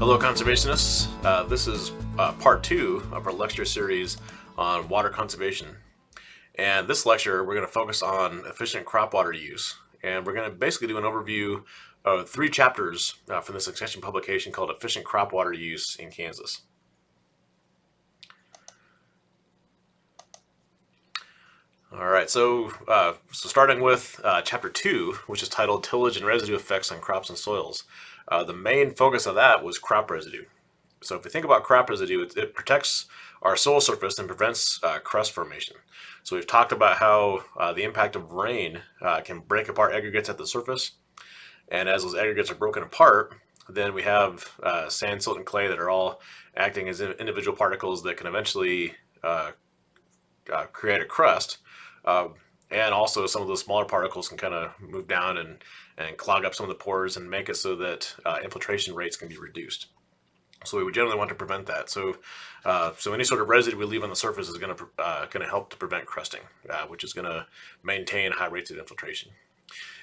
Hello conservationists, uh, this is uh, part two of our lecture series on water conservation. And this lecture we're going to focus on efficient crop water use and we're going to basically do an overview of three chapters uh, from this extension publication called Efficient Crop Water Use in Kansas. All right, so, uh, so starting with uh, chapter two, which is titled Tillage and Residue Effects on Crops and Soils. Uh, the main focus of that was crop residue. So if we think about crop residue, it, it protects our soil surface and prevents uh, crust formation. So we've talked about how uh, the impact of rain uh, can break apart aggregates at the surface. And as those aggregates are broken apart, then we have sand, silt, and clay that are all acting as individual particles that can eventually create a crust. Uh, and also some of those smaller particles can kind of move down and, and clog up some of the pores and make it so that uh, infiltration rates can be reduced. So we would generally want to prevent that. So, uh, so any sort of residue we leave on the surface is going to uh, going to help to prevent crusting, uh, which is going to maintain high rates of infiltration.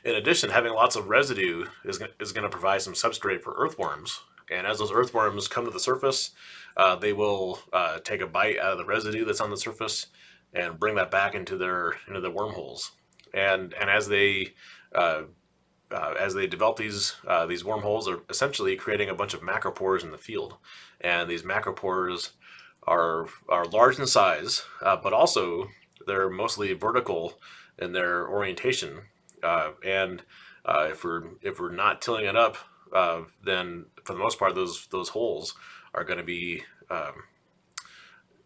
In addition, having lots of residue is is going to provide some substrate for earthworms. And as those earthworms come to the surface, uh, they will uh, take a bite out of the residue that's on the surface and bring that back into their into the wormholes. And and as they uh, uh, as they develop these uh, these wormholes, are essentially creating a bunch of macropores in the field. And these macropores are are large in size, uh, but also they're mostly vertical in their orientation. Uh, and uh, if we're if we're not tilling it up, then for the most part, those those holes are going to be um,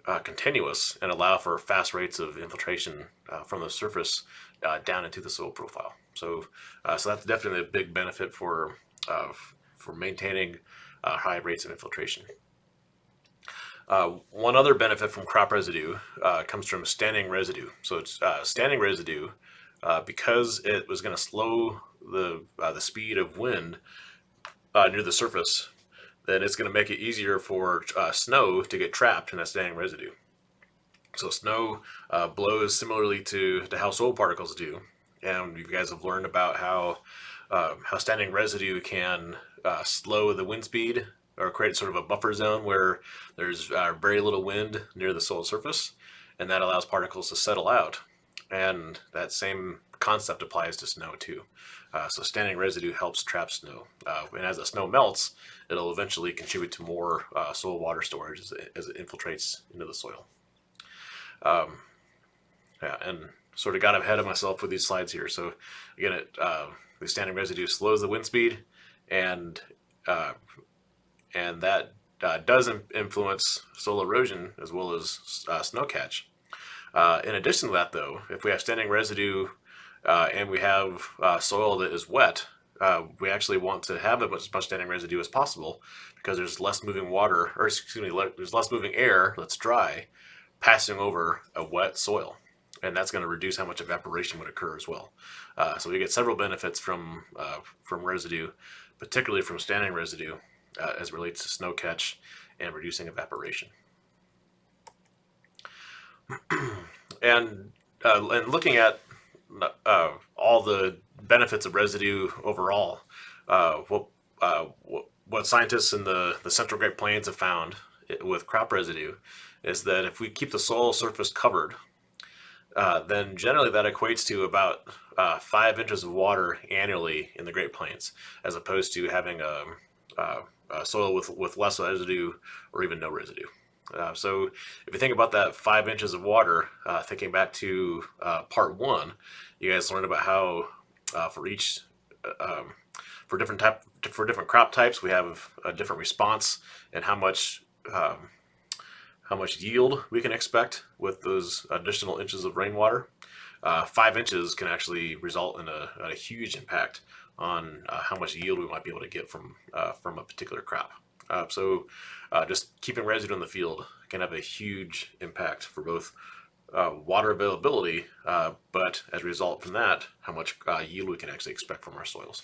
uh, continuous and allow for fast rates of infiltration uh, from the surface uh, down into the soil profile. So, uh, so that's definitely a big benefit for uh, for maintaining uh, high rates of infiltration. one other benefit from crop residue comes from standing residue. So it's standing residue because it was going to slow the the speed of wind near the surface then it's going to make it easier for uh, snow to get trapped in that standing residue. So snow uh, blows similarly to, to how soil particles do. And you guys have learned about how, uh, how standing residue can uh, slow the wind speed or create sort of a buffer zone where there's uh, very little wind near the soil surface. And that allows particles to settle out. And that same concept applies to snow too. Uh, so standing residue helps trap snow. Uh, and as the snow melts, it'll eventually contribute to more uh, soil water storage as it, as it, infiltrates into the soil. Um, yeah, and sort of got ahead of myself with these slides here. So again, it, uh, the standing residue slows the wind speed and uh, and that uh, does influence soil erosion as well as snow catch. in addition to that though, if we have standing residue uh, and we have uh, soil that is wet, uh, we actually want to have as much standing residue as possible because there's less moving water, or excuse me, there's less moving air that's dry passing over a wet soil. And that's going to reduce how much evaporation would occur as well. Uh, so we get several benefits from, uh, from residue, particularly from standing residue uh, as relates to snow catch and reducing evaporation. and, and looking at uh, all the benefits of residue overall. Uh, what, uh, what scientists in the, the Central Great Plains have found with crop residue is that if we keep the soil surface covered, uh, then generally that equates to about uh, five inches of water annually in the Great Plains, as opposed to having a, a, a soil with, with less residue or even no residue. Uh, so if you think about that five inches of water, uh, thinking back to uh, part one, you guys learned about how uh, for each, uh, um, for different type, for different crop types, we have a different response and how much, um, how much yield we can expect with those additional inches of rainwater. Uh, five inches can actually result in a, a huge impact on how much yield we might be able to get from from a particular crop. Uh, so uh, just keeping residue in the field can have a huge impact for both uh, water availability, uh, but as a result from that, how much uh, yield we can actually expect from our soils.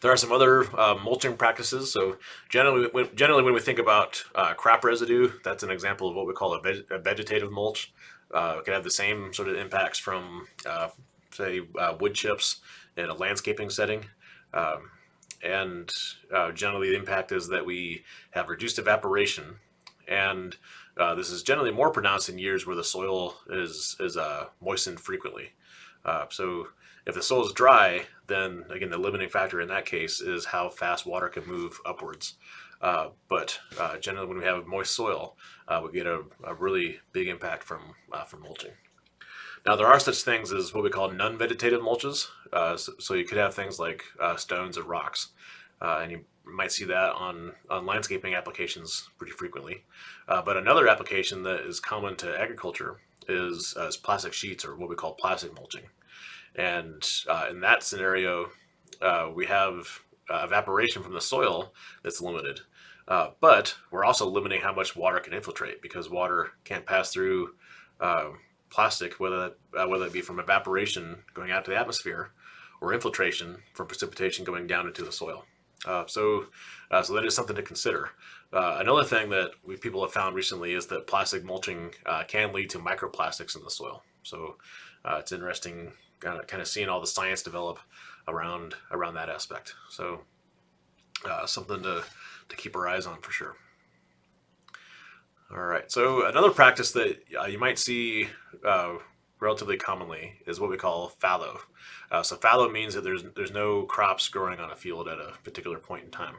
There are some other uh, mulching practices. So generally when, generally when we think about crop residue, that's an example of what we call a, veg a vegetative mulch. it can have the same sort of impacts from, say, wood chips in a landscaping setting. Um, and uh, generally the impact is that we have reduced evaporation, and uh, this is generally more pronounced in years where the soil is is uh, moistened frequently. Uh, so if the soil is dry, then again the limiting factor in that case is how fast water can move upwards. Uh, but uh, generally, when we have moist soil, we get a, a, really big impact from from mulching. Now there are such things as what we call non-vegetative mulches. Uh, so, so, you could have things like uh, stones or rocks, uh, and you might see that on, on landscaping applications pretty frequently. Uh, but another application that is common to agriculture is, uh, is plastic sheets or what we call plastic mulching. And uh, in that scenario, we have evaporation from the soil that's limited. But we're also limiting how much water can infiltrate because water can't pass through plastic, whether uh, whether it be from evaporation going out to the atmosphere or infiltration from precipitation going down into the soil. Uh, so, uh, so that is something to consider. Uh, another thing that we people have found recently is that plastic mulching uh, can lead to microplastics in the soil. So uh, it's interesting kind of, kind of seeing all the science develop around around that aspect. So something to, to keep our eyes on for sure. All right, so another practice that uh, you might see uh, relatively commonly is what we call fallow. Uh, so fallow means that there's there's no crops growing on a field at a particular point in time.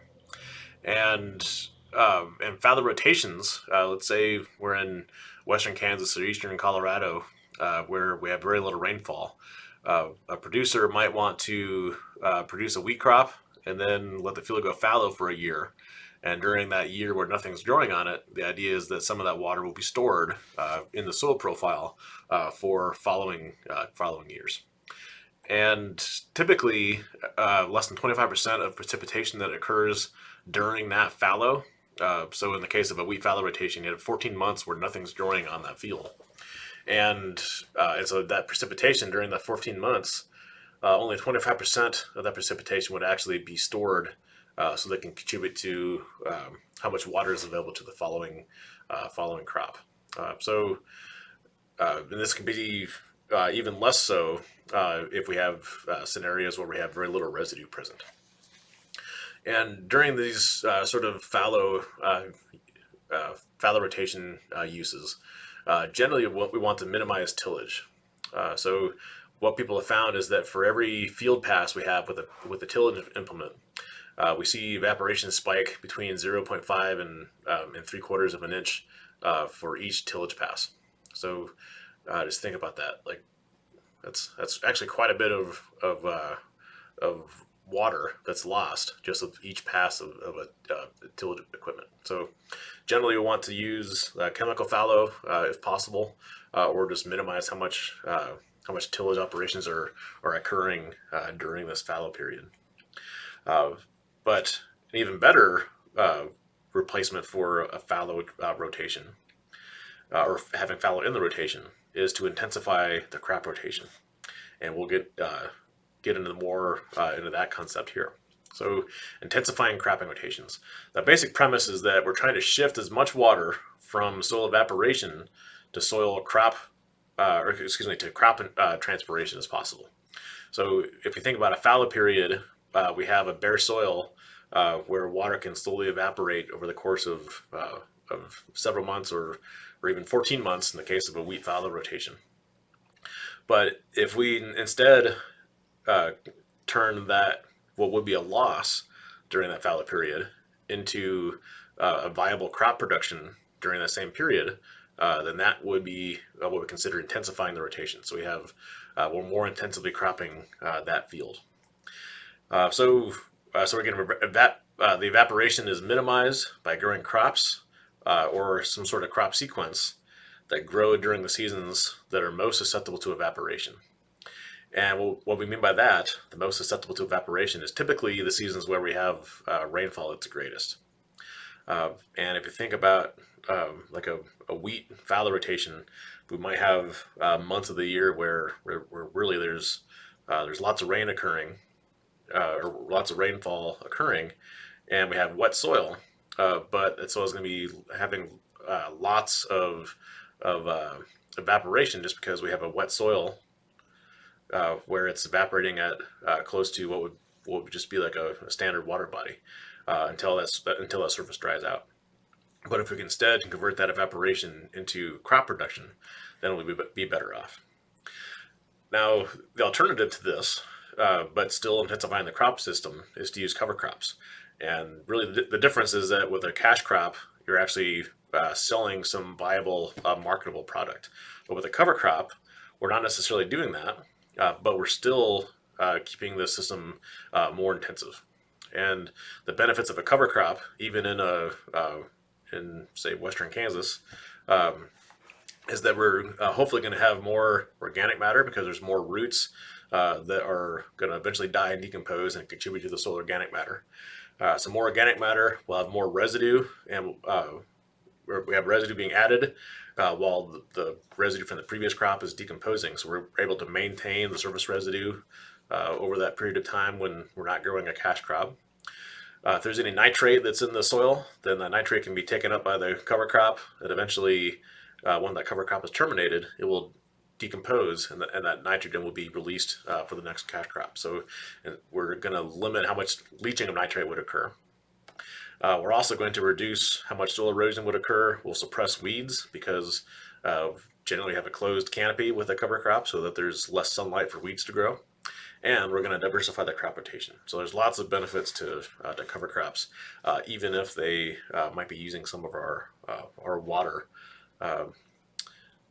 And um, and fallow rotations, uh, let's say we're in western Kansas or eastern Colorado uh, where we have very little rainfall. Uh, a producer might want to produce a wheat crop and then let the field go fallow for a year and during that year where nothing's growing on it, the idea is that some of that water will be stored uh, in the soil profile uh, for following uh, following years. And typically, uh, less than 25% of precipitation that occurs during that fallow. Uh, so in the case of a wheat fallow rotation, you have 14 months where nothing's growing on that field. And, uh, and so that precipitation during the 14 months, only 25% of that precipitation would actually be stored uh, so they can contribute to um, how much water is available to the following uh, following crop. Uh, so, uh, this can be uh, even less so if we have scenarios where we have very little residue present. And during these sort of fallow fallow rotation uses, generally what we want to minimize tillage. so what people have found is that for every field pass we have with a with a tillage implement, uh, we see evaporation spike between 0.5 and, um, and 3 quarters of an inch uh, for each tillage pass. So uh, just think about that. Like that's that's actually quite a bit of of, uh, of water that's lost just with each pass of, of a uh, tillage equipment. So generally we want to use uh, chemical fallow if possible, or just minimize how much how much tillage operations are are occurring during this fallow period. Uh, but an even better uh, replacement for a fallow uh, rotation, uh, or having fallow in the rotation, is to intensify the crop rotation. And we'll get uh, get into more uh, into that concept here. So intensifying cropping rotations. The basic premise is that we're trying to shift as much water from soil evaporation to soil crop, uh, or excuse me, to crop transpiration as possible. So if you think about a fallow period uh, we have a bare soil uh, where water can slowly evaporate over the course of, uh, of several months or, or even 14 months in the case of a wheat fallow rotation. But if we instead uh, turn that, what would be a loss during that fallow period, into uh, a viable crop production during that same period, uh, then that would be what we consider intensifying the rotation. So we have, we're more intensively cropping that field. Uh, so, uh, so to evap uh, the evaporation is minimized by growing crops uh, or some sort of crop sequence that grow during the seasons that are most susceptible to evaporation. And what we mean by that, the most susceptible to evaporation, is typically the seasons where we have uh, rainfall at the greatest. Uh, and if you think about um, like a, a, wheat fallow rotation, we might have months of the year where, where, where really there's there's lots of rain occurring uh, or lots of rainfall occurring, and we have wet soil, uh, but that soil is going to be having uh, lots of of uh, evaporation just because we have a wet soil uh, where it's evaporating at uh, close to what would will just be like a, a standard water body until that's until that surface dries out. But if we can instead convert that evaporation into crop production, then we'll be better off. Now, the alternative to this, uh, but still intensifying the crop system, is to use cover crops. And really, the, the difference is that with a cash crop, you're actually uh, selling some viable, uh, marketable product. But with a cover crop, we're not necessarily doing that, uh, but we're still uh, keeping the system more intensive. And the benefits of a cover crop, even in a in say western Kansas, um, is that we're uh, hopefully going to have more organic matter because there's more roots uh, that are going to eventually die and decompose and contribute to the soil organic matter. Uh, so more organic matter, we'll have more residue, and uh, we have residue being added uh, while the, the, residue from the previous crop is decomposing. So we're able to maintain the surface residue uh, over that period of time when we're not growing a cash crop. Uh, if there's any nitrate that's in the soil, then the nitrate can be taken up by the cover crop and eventually uh, when that cover crop is terminated, it will decompose and, the, and that nitrogen will be released uh, for the next cash crop. So we're going to limit how much leaching of nitrate would occur. Uh, we're also going to reduce how much soil erosion would occur. We'll suppress weeds because uh, generally have a closed canopy with a cover crop so that there's less sunlight for weeds to grow. And we're going to diversify the crop rotation. So there's lots of benefits to, uh, to cover crops, uh, even if they uh, might be using some of our, uh, our water um,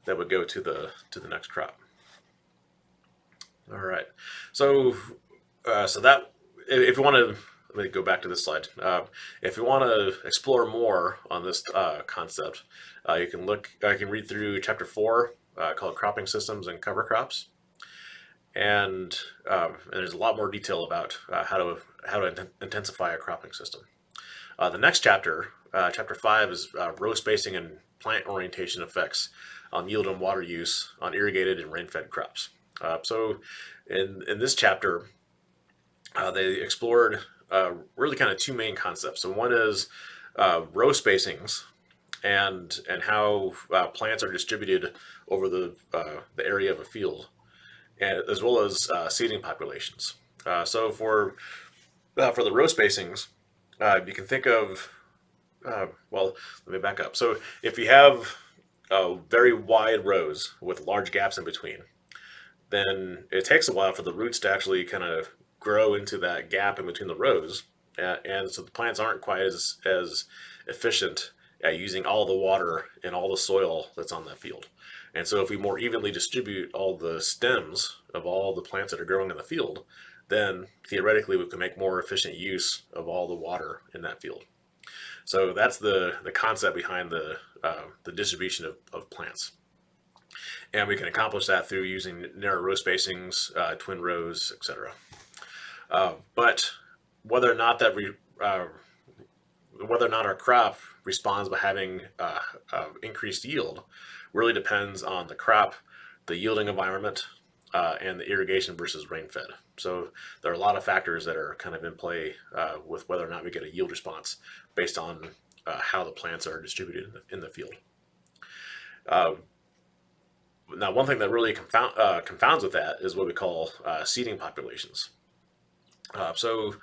that would go to the to the next crop. All right, so uh, so that if you want to let me go back to this slide. Uh, if you want to explore more on this uh, concept, uh, you can look. I can read through chapter four uh, called "Cropping Systems and Cover Crops," and, um, and there's a lot more detail about uh, how to how to intensify a cropping system. the next chapter, chapter five, is row spacing and plant orientation effects on yield and water use on irrigated and rain-fed crops. Uh, so in, in this chapter, uh, they explored uh, really kind of two main concepts. So one is uh, row spacings and and how uh, plants are distributed over the, uh, the area of a field, and, as well as seeding populations. so for, for the row spacings, you can think of well, let me back up. So if you have uh, very wide rows with large gaps in between, then it takes a while for the roots to actually kind of grow into that gap in between the rows. Uh, and so the plants aren't quite as, as efficient at using all the water and all the soil that's on that field. And so if we more evenly distribute all the stems of all the plants that are growing in the field, then theoretically we can make more efficient use of all the water in that field. So that's the, the concept behind the, uh, the distribution of, of plants. And we can accomplish that through using narrow row spacings, uh, twin rows, etc. Uh, but whether or not that we, uh, whether or not our crop responds by having uh, uh, increased yield really depends on the crop, the yielding environment, and the irrigation versus rain fed. So there are a lot of factors that are kind of in play uh, with whether or not we get a yield response based on uh, how the plants are distributed in the, in the field. Uh, now, one thing that really confound, uh, confounds with that is what we call uh, seeding populations. so,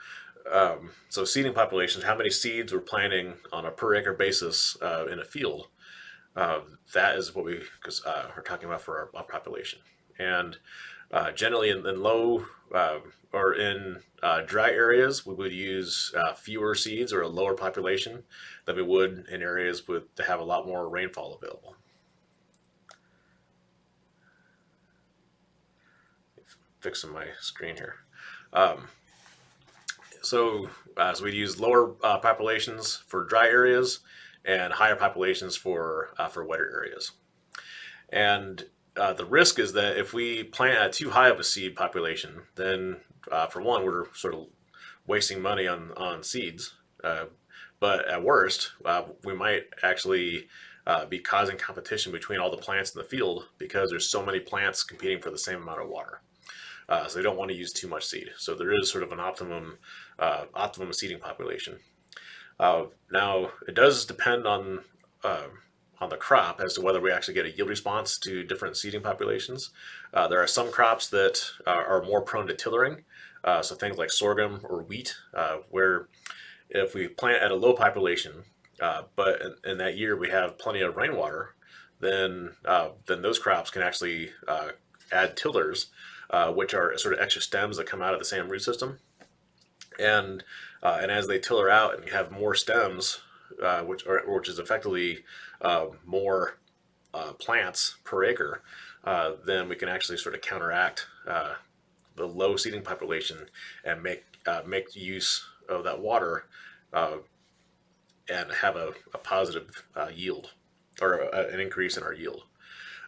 um, so seeding populations, how many seeds we're planting on a per acre basis in a field, that is what we are talking about for our, our population. And uh, generally in, in low uh, or in uh, dry areas, we would use uh, fewer seeds or a lower population than we would in areas with to have a lot more rainfall available. Fixing my screen here. Um, so, uh, so we'd use lower uh, populations for dry areas and higher populations for for wetter areas. And uh, the risk is that if we plant at too high of a seed population, then uh, for one, we're sort of wasting money on, on seeds. Uh, but at worst, uh, we might actually uh, be causing competition between all the plants in the field because there's so many plants competing for the same amount of water. Uh, so they don't want to use too much seed. So there is sort of an optimum, optimum seeding population. now, it does depend on on the crop as to whether we actually get a yield response to different seeding populations. Uh, there are some crops that are, are more prone to tillering, Uh, so things like sorghum or wheat, uh, where if we plant at a low population, uh, but in, in, that year we have plenty of rainwater, then uh, then those crops can actually uh, add tillers, uh, which are sort of extra stems that come out of the same root system, and and as they tiller out and have more stems, which are which is effectively more plants per acre, then we can actually sort of counteract the low seeding population and make uh, make use of that water uh, and have a, a positive uh, yield or a, an increase in our yield.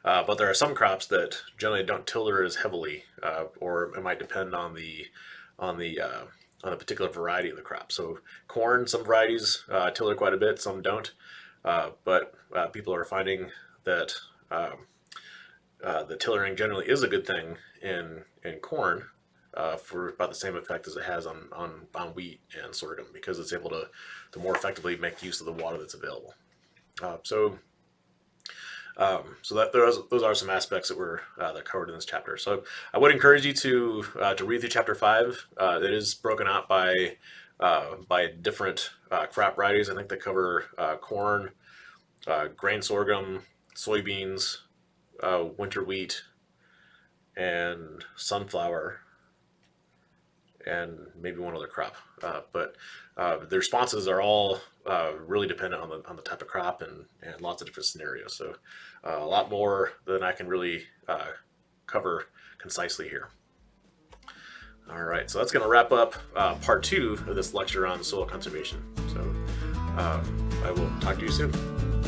Uh, but there are some crops that generally don't tiller as heavily, uh, or it might depend on the on the uh, on a particular variety of the crop. So corn, some varieties tiller quite a bit, some don't. but people are finding that um, uh, the tillering generally is a good thing in in corn uh, for about the same effect as it has on, on, on wheat and sorghum because it's able to, to more effectively make use of the water that's available. Uh, so um, so that those, those are some aspects that were uh, that covered in this chapter. So I would encourage you to uh, to read through chapter five. Uh, it is broken out by uh, by different uh, crop varieties. I think they cover uh, corn, grain sorghum, soybeans, winter wheat, and sunflower and maybe one other crop. Uh, but uh, the responses are all uh, really dependent on the, on the type of crop and, and lots of different scenarios. So uh, a lot more than I can really uh, cover concisely here. All right, so that's going to wrap up uh, part two of this lecture on soil conservation. So I will talk to you soon.